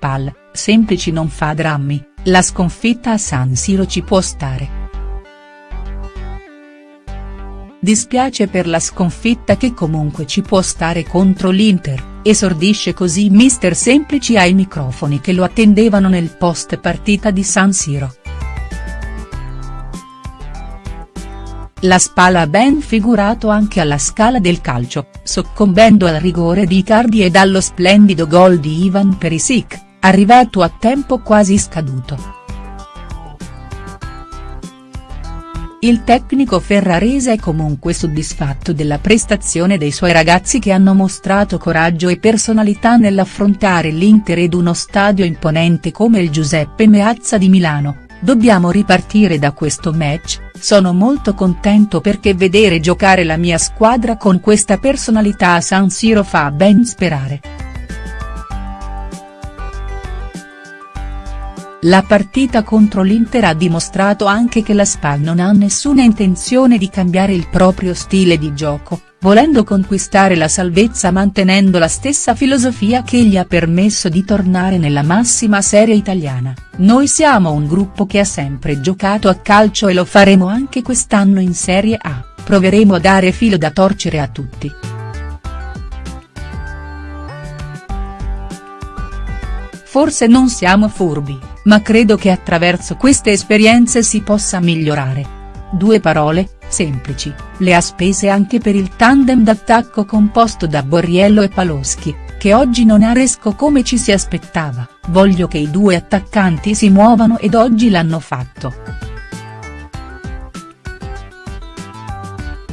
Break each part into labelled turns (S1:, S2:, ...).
S1: SPAL, semplici non fa drammi, la sconfitta a San Siro ci può stare. Dispiace per la sconfitta che comunque ci può stare contro l'Inter, esordisce così mister Semplici ai microfoni che lo attendevano nel post partita di San Siro. La Spala ha ben figurato anche alla scala del calcio, soccombendo al rigore di Icardi e dallo splendido gol di Ivan Perisic, arrivato a tempo quasi scaduto. Il tecnico ferrarese è comunque soddisfatto della prestazione dei suoi ragazzi che hanno mostrato coraggio e personalità nell'affrontare l'Inter ed uno stadio imponente come il Giuseppe Meazza di Milano, dobbiamo ripartire da questo match, sono molto contento perché vedere giocare la mia squadra con questa personalità a San Siro fa ben sperare. La partita contro l'Inter ha dimostrato anche che la SPAL non ha nessuna intenzione di cambiare il proprio stile di gioco, volendo conquistare la salvezza mantenendo la stessa filosofia che gli ha permesso di tornare nella massima serie italiana, noi siamo un gruppo che ha sempre giocato a calcio e lo faremo anche quest'anno in Serie A, proveremo a dare filo da torcere a tutti. Forse non siamo furbi, ma credo che attraverso queste esperienze si possa migliorare. Due parole, semplici, le ha spese anche per il tandem d'attacco composto da Borriello e Paloschi, che oggi non ha resco come ci si aspettava, voglio che i due attaccanti si muovano ed oggi l'hanno fatto.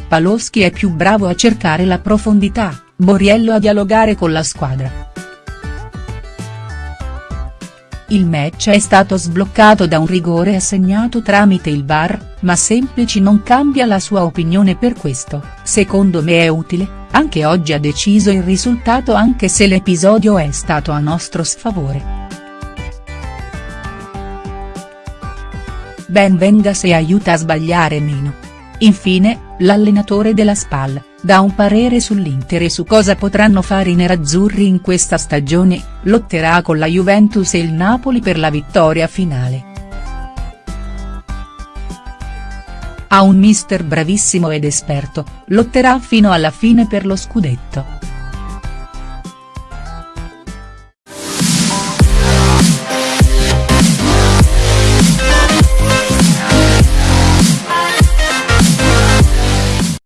S1: Paloschi è più bravo a cercare la profondità, Borriello a dialogare con la squadra. Il match è stato sbloccato da un rigore assegnato tramite il VAR, ma Semplici non cambia la sua opinione per questo, secondo me è utile, anche oggi ha deciso il risultato anche se l'episodio è stato a nostro sfavore. Ben venga se aiuta a sbagliare meno. Infine, l'allenatore della SPAL, dà un parere sull'Inter e su cosa potranno fare i nerazzurri in questa stagione, lotterà con la Juventus e il Napoli per la vittoria finale. Ha un mister bravissimo ed esperto, lotterà fino alla fine per lo scudetto.